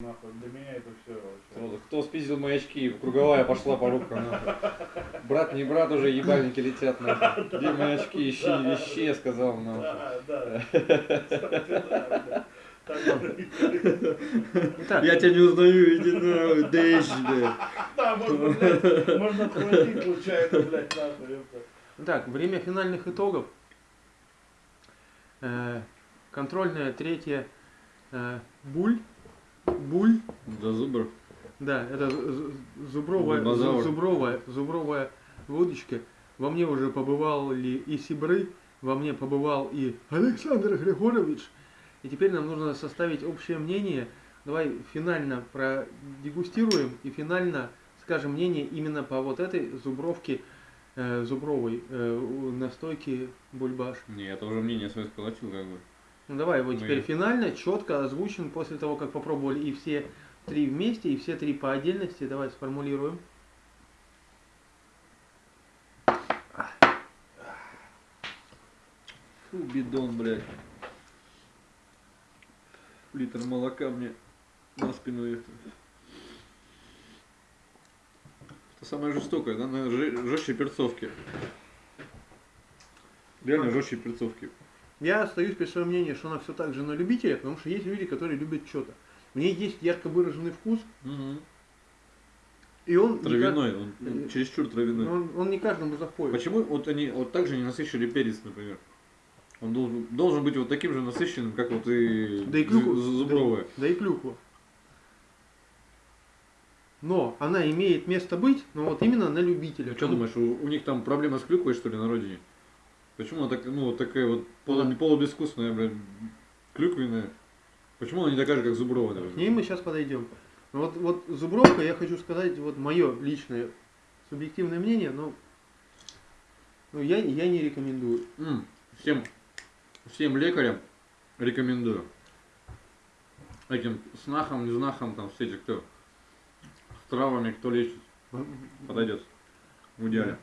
нахуй. Для меня это все вообще. Сразу, кто спиздил мои очки? Круговая пошла по рукам. нахуй. Брат, не брат, уже ебальники летят. Нахуй. Где мои очки? Ищи, ищи, я сказал. Нахуй. Да, да. Я тебя не узнаю, иди нахуй, дэйш, блядь. Да, можно, блядь, можно отхватить случайно, блядь, нахуй. так, время финальных итогов. Э, контрольная третья э, буль. Буль. Да зубр. Да, это зубровая, зубровая, зубровая водочка. Во мне уже побывали и Сибры, во мне побывал и Александр Григорович. И теперь нам нужно составить общее мнение. Давай финально продегустируем и финально скажем мнение именно по вот этой зубровке, э, зубровой э, настойки бульбаш. Не, это уже мнение свое сколотил, как бы. Ну давай его Мы- теперь финально, четко озвучим после того, как попробовали и все три вместе, и все три по отдельности. Давай сформулируем. Фу, бидон, блядь. Литр молока мне на спину это. Это самое жестокое, да? Наверное, жестче перцовки. Реально жестче перцовки. Я остаюсь при своем мнении, что она все так же на любителя, потому что есть люди, которые любят что-то. В ней есть ярко выраженный вкус, и он, не Травяной, он Э, чересчур травяной. он, он не каждому заходит. Почему вот они вот так же не насыщали перец, например? Он должен, должен быть вот таким же насыщенным, как вот и, Да и зубровая. Да, да и клюква. Но она имеет место быть, но вот именно на любителя. Что думаешь, у, у них там проблема с клюквой, что ли, на родине? Почему она так, ну, вот такая вот полу, Да. полубескусная, блядь, клюквенная? Почему она не такая же, как зубровая? К например? ней мы сейчас подойдем. Но Вот, вот зубровка, я хочу сказать, вот мое личное субъективное мнение, но ну, я, я не рекомендую. М, Всем, всем лекарям рекомендую. Этим снахам, не знахам, там все эти, кто с травами, кто лечит, подойдет. В идеале.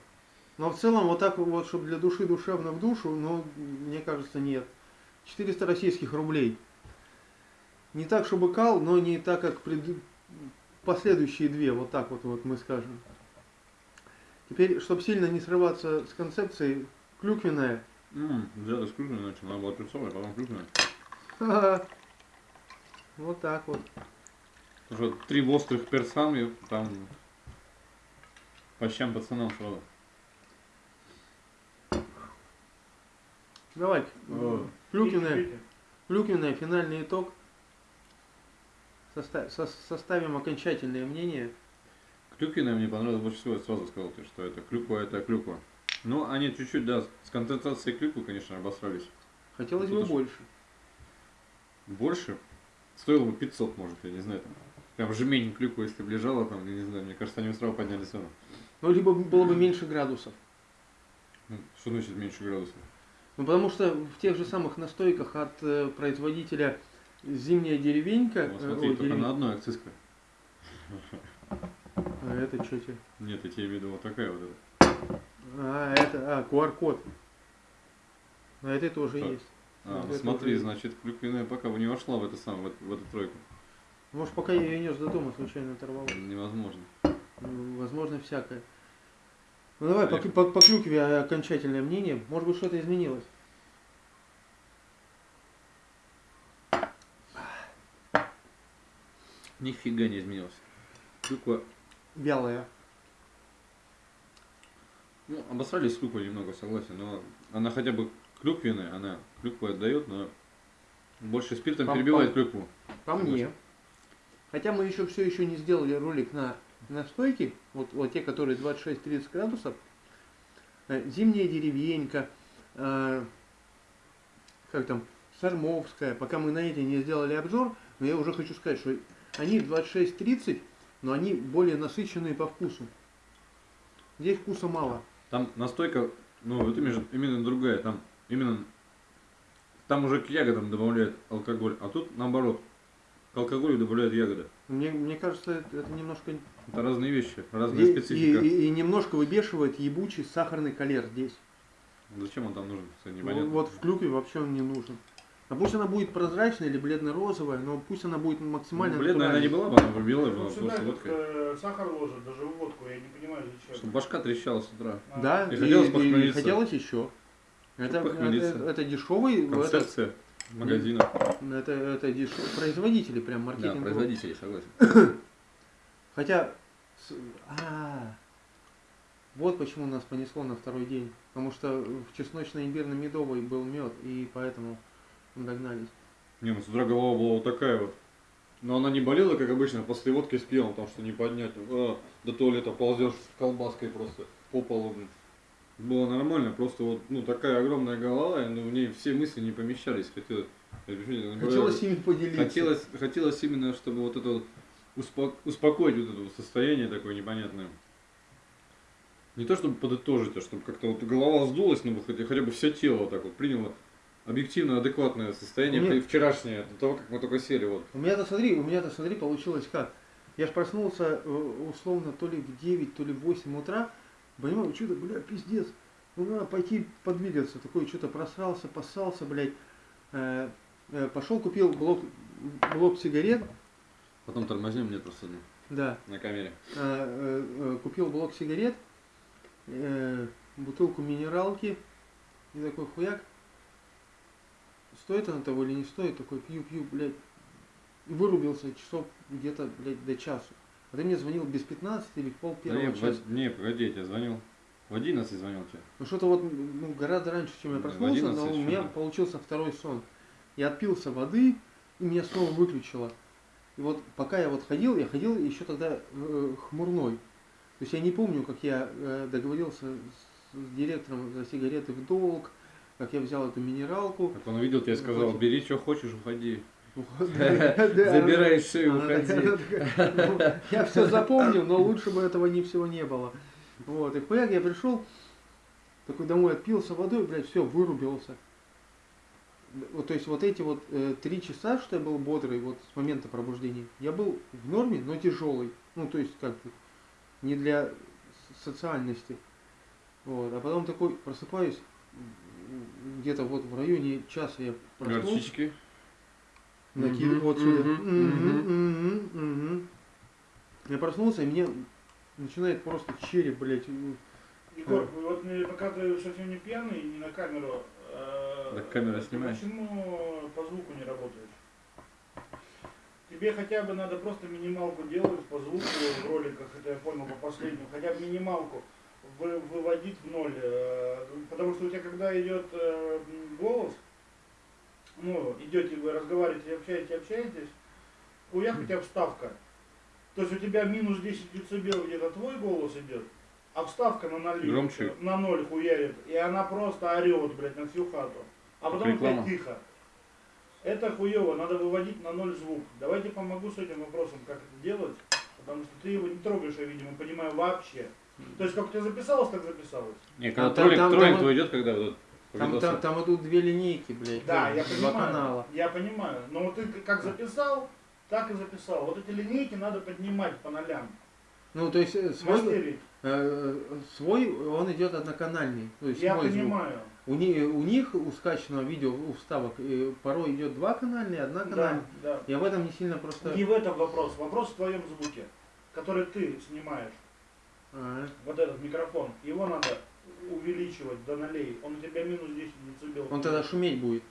Но в целом вот так вот, чтобы для души душевно в душу, ну, мне кажется, нет. 400 российских рублей. Не так, чтобы кал, но не так, как пред- последующие две, вот так вот, вот мы скажем. Теперь, чтобы сильно не срываться с концепцией, клюквенная. Зря ты с клюквенной начал, она была перцовая, потом клюквенная. Вот так вот. Что три острых перца, там по щам пацанам сразу. Давай, О. клюквенная, Пейте, клюквенная, финальный итог. Соста- со- составим окончательное мнение. Клюквенная мне понравилась больше всего, я сразу сказал, что это клюква, это клюква. Ну, они чуть-чуть, да, с концентрацией клюквы, конечно, обосрались. Хотелось бы больше. Больше стоило бы 500, может, я не знаю, там. Прям жмень клюквы, если бы лежала там, я не знаю, мне кажется, они бы сразу подняли цену. Ну, либо было бы меньше градусов. Ну, что значит меньше градусов? Ну, потому что в тех же самых настойках от э, производителя «Зимняя деревенька», Вот э, смотри, ой, только дерев- на одной акцизка. А это что тебе? Нет, я тебе имею виду вот такая вот эта. А, это, а, QR-код. На этой тоже Так. есть. А, Вот ну это смотри, вот. значит, клюквенная пока бы не вошла в эту самую, в, в эту тройку. Может, пока я ее нес до дома, случайно оторвал. Невозможно. Возможно, всякое. Ну, давай, по, по, по клюкве окончательное мнение. Может быть, что-то изменилось. Нифига не изменилось. Клюква Вялая. Ну, обосрались с клюквой немного, согласен, но она хотя бы клюквенная, она клюкву отдает, но больше спиртом Пам-пам. перебивает клюкву. По мне. Хотя мы еще все еще не сделали ролик на настойки, вот, вот те, которые 26-30 градусов. Э, Зимняя деревенька, э, как там, Сармовская, пока мы на эти не сделали обзор, но я уже хочу сказать, что они 26-30, но они более насыщенные по вкусу. Здесь вкуса мало. Там настойка, ну, именно, именно другая, там именно, там уже к ягодам добавляют алкоголь, а тут наоборот, к алкоголю добавляют ягоды. Мне, мне кажется, это, это немножко... Это разные вещи, разная И, специфика. и- и- и немножко выбешивает ебучий сахарный колер здесь. Зачем он там нужен, Ну, непонятно. вот в клюкве вообще он не нужен. А пусть она будет прозрачная или бледно-розовая, но пусть она будет максимально Ну, бледная она не была бы, она бы белая Ну, была, всегда просто водкой. э, сахар ложат, даже в водку, я не понимаю зачем. Чтобы башка трещала с утра. А, Да, И и, хотелось и хотелось еще. Это, это, это дешевый, это, Концепция магазина. это, это производители прям Да, маркетинг. производители, согласен. Хотя, с- а, вот почему нас понесло на второй день. Потому что в чесночно-имбирно-медовый был мед, и поэтому догнались. Не, ну с утра голова была вот такая вот. Но она не болела, как обычно, после водки с пивом, потому что не поднять. А, до туалета ползешь с колбаской просто по полу. Было нормально, просто вот ну такая огромная голова, и, ну, в ней все мысли не помещались. Хотелось, Хотелось ими поделиться. хотелось, хотелось именно, чтобы вот это вот успо- успокоить вот это вот состояние такое непонятное. Не то чтобы подытожить, а чтобы как-то вот голова сдулась, но хотя, хотя бы все тело вот так вот приняло объективно адекватное состояние Нет. вчерашнее, до того, как мы только сели. Вот. У меня-то смотри, у меня-то смотри, получилось как. Я ж проснулся э, условно то ли в 9, то ли в 8 утра. Понимаю, что-то, бля, пиздец. Ну надо пойти подвигаться. Такой что-то просрался, поссался, блядь. Э, э, пошел, купил блок, блок сигарет. Потом тормознем, нет просто ну, Да. на камере. Э, э, э, купил блок сигарет, э, бутылку минералки. И такой хуяк. Стоит она того или не стоит? Такой пью-пью, блядь. И вырубился часов где-то, блядь, до часу. А ты мне звонил без 15 или в пол Да первого не, часа. в- не, погоди, я тебе звонил. В 11 звонил тебе. Ну что-то вот ну, гораздо раньше, чем я Да, проснулся, но 11 у меня получился второй сон. Я отпился воды, и меня снова выключило. И вот пока я вот ходил, я ходил еще тогда э, хмурной. То есть я не помню, как я э, договорился с, с директором за сигареты в долг, как я взял эту минералку. Как он увидел, тебе сказал, Вот. бери, что хочешь, уходи. Забирай шею, она уходи. ну, Я все запомнил, но лучше бы этого не всего не было. Вот, и хуяк я пришел, такой домой отпился водой, блядь, все, вырубился. Вот, то есть вот эти вот э, три часа, что я был бодрый, вот с момента пробуждения, я был в норме, но тяжелый. Ну, то есть как бы не для социальности. Вот, а потом такой просыпаюсь, где-то вот в районе часа я проснулся. Горчички. Накид вот сюда. Я проснулся, и мне начинает просто череп, блядь. Егор, вот мне, пока ты совсем не пьяный, не на камеру, э, Так камера снимает. Почему по звуку не работаешь? Тебе хотя бы надо просто минималку делать по звуку в роликах, это я понял по последнему, хотя бы минималку вы- выводить в ноль. э, Потому что у тебя когда идет э, голос, ну, идете вы разговариваете, общаетесь, общаетесь, хуяк у тебя вставка. То есть у тебя минус 10 децибел где-то твой голос идет, а вставка на ноль, Громче. на ноль хуярит, и она просто орет, блядь, на всю хату. А потом Реклама. опять тихо. Это хуево, надо выводить на ноль звук. Давайте помогу с этим вопросом, как это делать, потому что ты его не трогаешь, я, видимо, понимаю вообще. То есть как у тебя записалось, так записалось. Не, когда троллинг, там- троллинг там- твой идет, когда вот Там, там, там идут две линейки, блядь. Да, ну, я два понимаю. канала. Я понимаю. Но вот ты как записал, так и записал. Вот эти линейки надо поднимать по нолям. Ну, то есть э, свой, Мастерить. э, свой он идет одноканальный. То есть Я мой звук. понимаю. У, ни- у них, у скачанного видео, у вставок, э, порой идет два канальные, одна Да, канальная. да. Я в этом не сильно просто... Не в этом вопрос. Вопрос в твоем звуке, который ты снимаешь. А, Вот этот микрофон. Его надо увеличивать до нолей. Он у тебя минус 10 децибел. он тогда шуметь будет.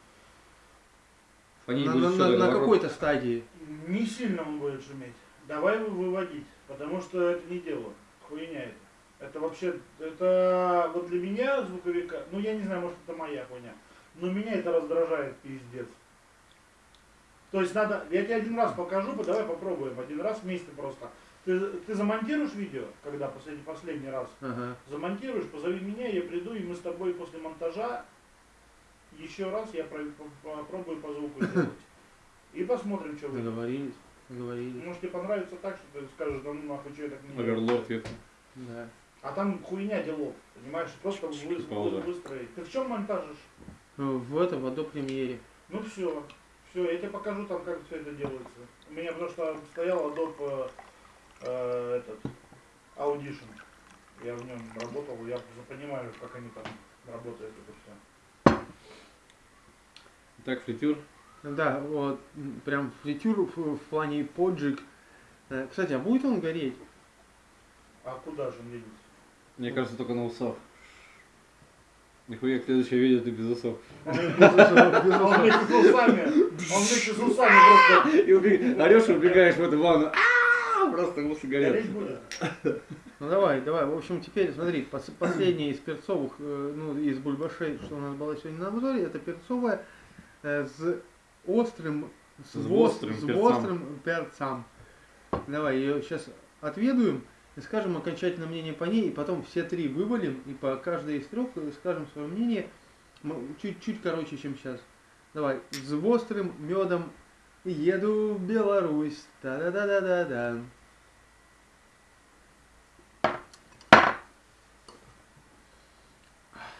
На, на- на- на какой-то стадии. Не сильно он будет шуметь. Давай его выводить, потому что это не дело. Хуйня это. Это вообще, это вот для меня звуковика, ну я не знаю, может это моя хуйня, но меня это раздражает пиздец. То есть надо, я тебе один раз покажу, давай попробуем, один раз вместе просто. Ты, ты замонтируешь видео, когда последний, последний раз, Ага. замонтируешь, позови меня, я приду, и мы с тобой после монтажа еще раз я про- по- попробую по звуку сделать. И посмотрим, что выйдет. Договорились. Договорились. Может тебе понравится так, что ты скажешь, да ну нахуй, что я так не делаю. Оверлорд ветка. Да. А там хуйня делов, понимаешь, просто вы, вы- выстроить. Ты в чем монтажишь? Ну, В этом, в Adobe Premiere. Ну все, все, я тебе покажу там, как все это делается. У меня потому что стоял Adobe э, этот Audition. Я в нем работал, я понимаю, как они там работают это все. Так, фритюр. Да, вот, прям фритюр в, в плане поджиг. Э, Кстати, а будет он гореть? А куда же он едет? Мне кажется, только на усах. Нихуя, следующее видео ты без усов. Он вместе с усами, он вместе с усами просто И убег- орешь и убегаешь в эту ванну. Просто горят. будет. Ну давай, давай. В общем, теперь смотри, пос- последнее из перцовых, э, ну, из бульбашей, что у нас было сегодня на обзоре, это перцовая э, с острым, с, С острым с перцам. острым перцам. Давай, ее сейчас отведуем и скажем окончательное мнение по ней, и потом все три вывалим, и по каждой из трех э, скажем свое мнение чуть-чуть короче, чем сейчас. Давай, с острым медом еду в Беларусь. Та-да-да-да-да-да.